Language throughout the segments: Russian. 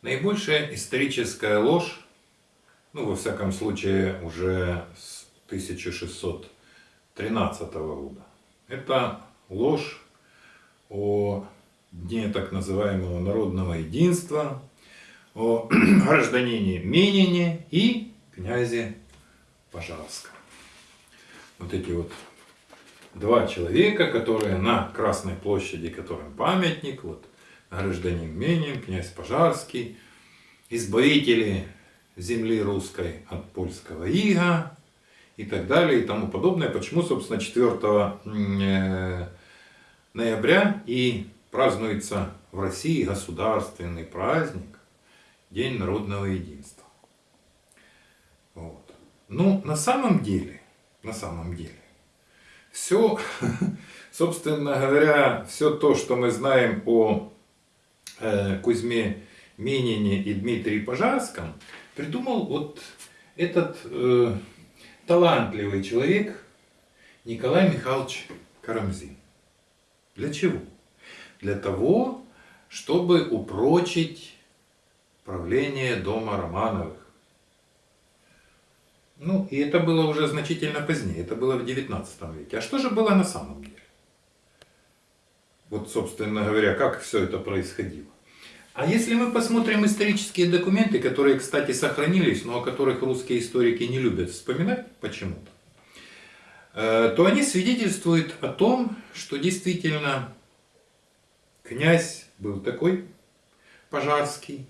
Наибольшая историческая ложь, ну, во всяком случае, уже с 1613 года, это ложь о дне так называемого народного единства, о гражданине Менине и князе Пожарском. Вот эти вот два человека, которые на Красной площади, которым памятник, вот гражданин Менин, князь Пожарский, избавители земли русской от польского ига и так далее и тому подобное. Почему, собственно, 4 э, ноября и празднуется в России государственный праздник День народного единства. Вот. Ну, на самом деле, на самом деле, все, собственно говоря, все то, что мы знаем о Кузьме Минине и Дмитрии Пожарском придумал вот этот э, талантливый человек Николай Михайлович Карамзин. Для чего? Для того, чтобы упрочить правление дома Романовых. Ну, и это было уже значительно позднее, это было в 19 веке. А что же было на самом деле? Вот, собственно говоря, как все это происходило. А если мы посмотрим исторические документы, которые, кстати, сохранились, но о которых русские историки не любят вспоминать почему-то, э, то они свидетельствуют о том, что действительно князь был такой, Пожарский,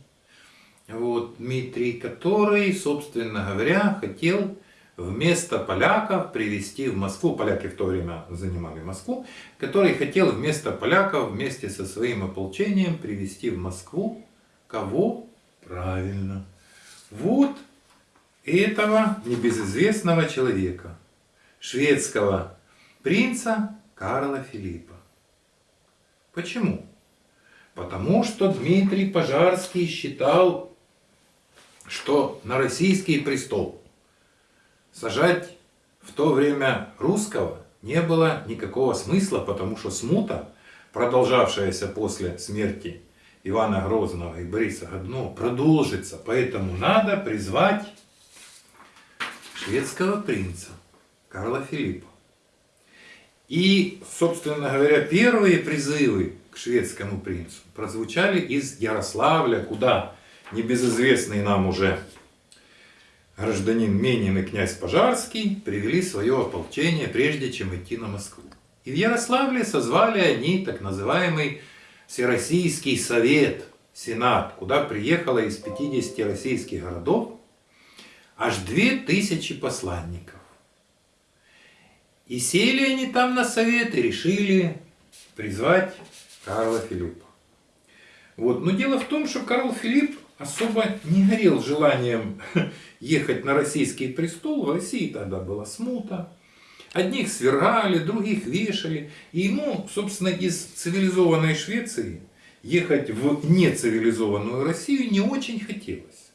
вот, Дмитрий, который, собственно говоря, хотел вместо поляков привести в Москву, поляки в то время занимали Москву, который хотел вместо поляков вместе со своим ополчением привести в Москву кого? Правильно. Вот этого небезызвестного человека, шведского принца Карла Филиппа. Почему? Потому что Дмитрий Пожарский считал, что на российский престол сажать в то время русского не было никакого смысла, потому что смута, продолжавшаяся после смерти Ивана Грозного и Бориса Годунова, продолжится. Поэтому надо призвать шведского принца Карла Филиппа. И, собственно говоря, первые призывы к шведскому принцу прозвучали из Ярославля, куда небезызвестный нам уже гражданин Менин и князь Пожарский привели свое ополчение, прежде чем идти на Москву. И в Ярославле созвали они так называемый Всероссийский совет, Сенат, куда приехало из 50 российских городов аж 2000 посланников. И сели они там на совет и решили призвать Карла Филиппа. Вот. Но дело в том, что Карл Филипп особо не горел желанием ехать на российский престол. В России тогда была смута. Одних свергали, других вешали. И ему, собственно, из цивилизованной Швеции ехать в нецивилизованную Россию не очень хотелось.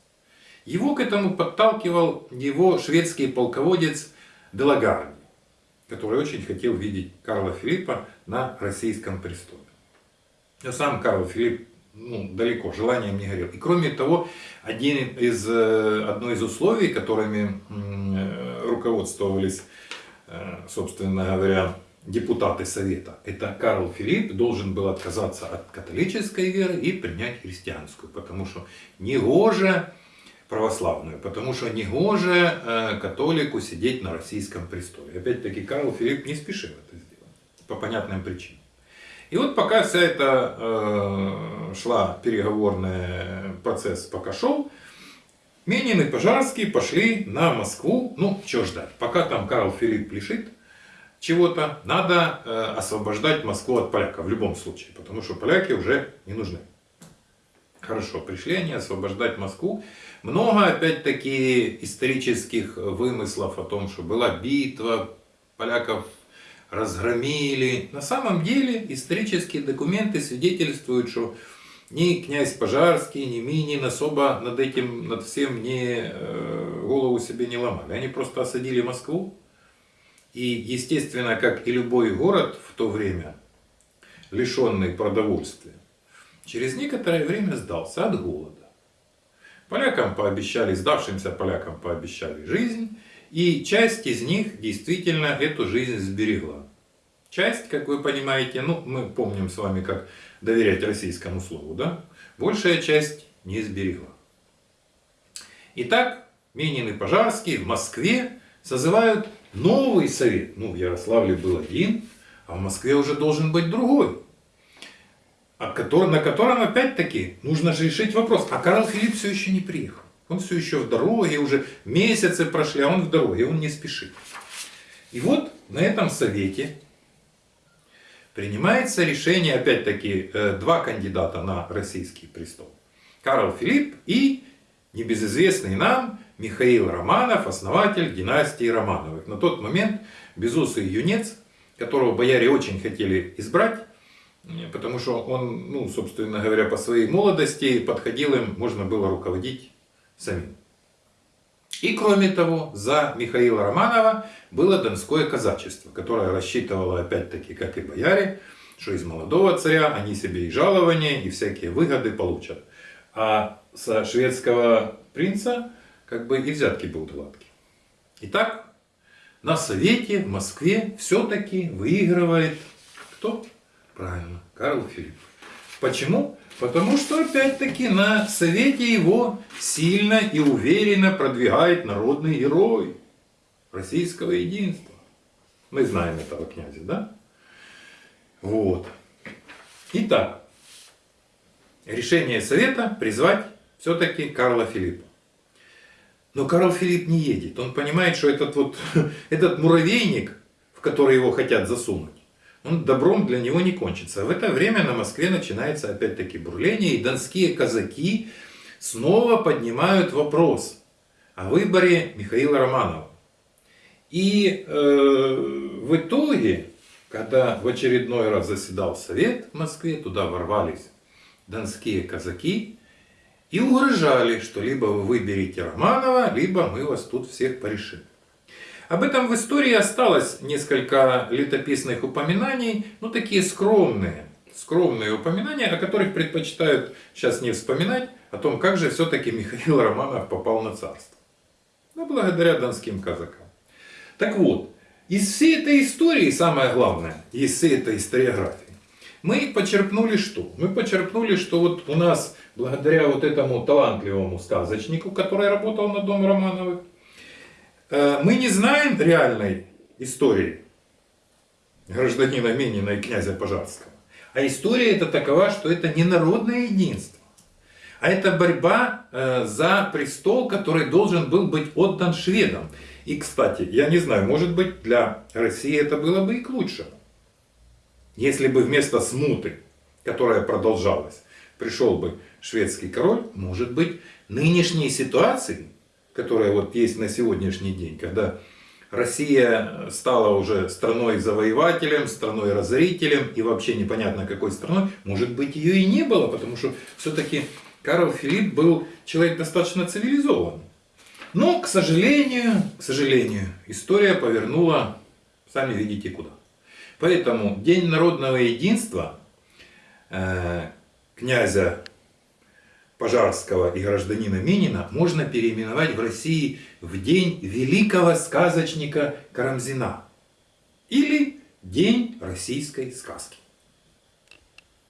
Его к этому подталкивал его шведский полководец Делагарди, который очень хотел видеть Карла Филиппа на российском престоле. Но сам Карл Филипп ну, далеко, желанием не горел. И кроме того, один из, э, одно из условий, которыми э, руководствовались, э, собственно говоря, депутаты Совета, это Карл Филипп должен был отказаться от католической веры и принять христианскую, потому что негоже православную, потому что негоже католику сидеть на российском престоле. Опять-таки Карл Филипп не спешил это сделать, по понятным причинам. И вот пока вся эта э, шла переговорный процесс, пока шел, Менин и Пожарский пошли на Москву. Ну, что ждать, пока там Карл Филипп лишит чего-то, надо э, освобождать Москву от поляков в любом случае, потому что поляки уже не нужны. Хорошо, пришли они освобождать Москву. Много, опять-таки, исторических вымыслов о том, что была битва, поляков разгромили. На самом деле исторические документы свидетельствуют, что ни князь Пожарский, ни Минин особо над этим, над всем не, голову себе не ломали. Они просто осадили Москву. И, естественно, как и любой город в то время, лишенный продовольствия, через некоторое время сдался от голода. Полякам пообещали, сдавшимся полякам пообещали жизнь, и часть из них действительно эту жизнь сберегла. Часть, как вы понимаете, ну, мы помним с вами, как доверять российскому слову, да? Большая часть не сберегла. Итак, Минин и Пожарский в Москве созывают новый совет. Ну, в Ярославле был один, а в Москве уже должен быть другой. На котором опять-таки нужно же решить вопрос. А Карл Филипп все еще не приехал. Он все еще в дороге, уже месяцы прошли, а он в дороге, он не спешит. И вот на этом совете принимается решение, опять-таки, э, два кандидата на российский престол. Карл Филипп и небезызвестный нам Михаил Романов, основатель династии Романовых. На тот момент безусый юнец, которого бояре очень хотели избрать, потому что он, ну, собственно говоря, по своей молодости подходил им, можно было руководить самим. И кроме того, за Михаила Романова было донское казачество, которое рассчитывало опять-таки, как и бояре, что из молодого царя они себе и жалования, и всякие выгоды получат. А со шведского принца как бы и взятки будут гладкие. Итак, на совете в Москве все-таки выигрывает кто? Правильно, Карл Филипп. Почему? Потому что опять-таки на совете его сильно и уверенно продвигает народный герой российского единства. Мы знаем этого князя, да? Вот. Итак, решение совета призвать все-таки Карла Филиппа. Но Карл Филипп не едет. Он понимает, что этот, вот, этот муравейник, в который его хотят засунуть, он добром для него не кончится. В это время на Москве начинается опять-таки бурление, и донские казаки снова поднимают вопрос о выборе Михаила Романова. И э, в итоге, когда в очередной раз заседал совет в Москве, туда ворвались донские казаки и угрожали, что либо вы выберете Романова, либо мы вас тут всех порешим. Об этом в истории осталось несколько летописных упоминаний, ну такие скромные, скромные упоминания, о которых предпочитают сейчас не вспоминать, о том, как же все-таки Михаил Романов попал на царство. Ну, благодаря донским казакам. Так вот, из всей этой истории, самое главное, из всей этой историографии, мы почерпнули что? Мы почерпнули, что вот у нас, благодаря вот этому талантливому сказочнику, который работал на Дом Романовых, мы не знаем реальной истории гражданина Минина и князя Пожарского. А история это такова, что это не народное единство, а это борьба э, за престол, который должен был быть отдан шведам. И, кстати, я не знаю, может быть, для России это было бы и к лучшему. Если бы вместо смуты, которая продолжалась, пришел бы шведский король, может быть, нынешней ситуации которая вот есть на сегодняшний день, когда Россия стала уже страной-завоевателем, страной-разорителем и вообще непонятно какой страной, может быть ее и не было, потому что все-таки Карл Филипп был человек достаточно цивилизованный. Но, к сожалению, к сожалению, история повернула, сами видите куда. Поэтому День народного единства э, князя Пожарского и гражданина Минина можно переименовать в России в день великого сказочника Карамзина или День российской сказки.